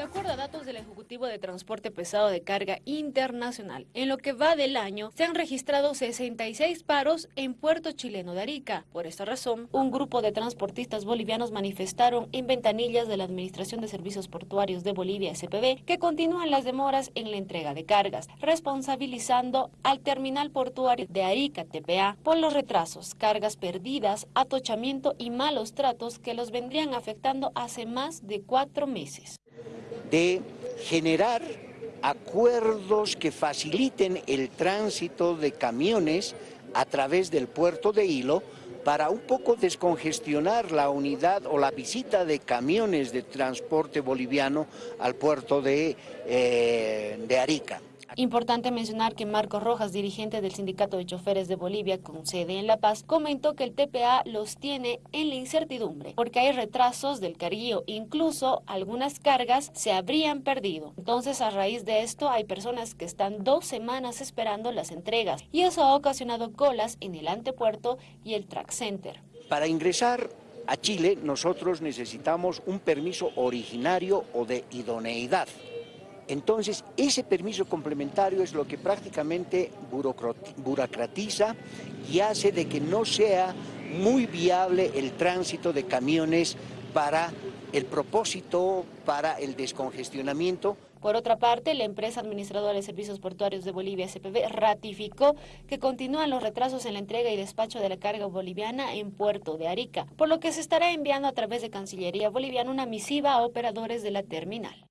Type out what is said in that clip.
De acuerdo a datos del Ejecutivo de Transporte Pesado de Carga Internacional, en lo que va del año se han registrado 66 paros en Puerto Chileno de Arica. Por esta razón, un grupo de transportistas bolivianos manifestaron en ventanillas de la Administración de Servicios Portuarios de Bolivia, SPB, que continúan las demoras en la entrega de cargas, responsabilizando al terminal portuario de Arica, TPA, por los retrasos, cargas perdidas, atochamiento y malos tratos que los vendrían afectando hace más de cuatro meses de generar acuerdos que faciliten el tránsito de camiones a través del puerto de Hilo para un poco descongestionar la unidad o la visita de camiones de transporte boliviano al puerto de, eh, de Arica. Importante mencionar que Marcos Rojas, dirigente del Sindicato de Choferes de Bolivia con sede en La Paz, comentó que el TPA los tiene en la incertidumbre porque hay retrasos del carguío, incluso algunas cargas se habrían perdido. Entonces, a raíz de esto, hay personas que están dos semanas esperando las entregas y eso ha ocasionado colas en el antepuerto y el track center. Para ingresar a Chile, nosotros necesitamos un permiso originario o de idoneidad. Entonces, ese permiso complementario es lo que prácticamente burocratiza y hace de que no sea muy viable el tránsito de camiones para el propósito, para el descongestionamiento. Por otra parte, la empresa administradora de servicios portuarios de Bolivia, SPB, ratificó que continúan los retrasos en la entrega y despacho de la carga boliviana en Puerto de Arica, por lo que se estará enviando a través de Cancillería Boliviana una misiva a operadores de la terminal.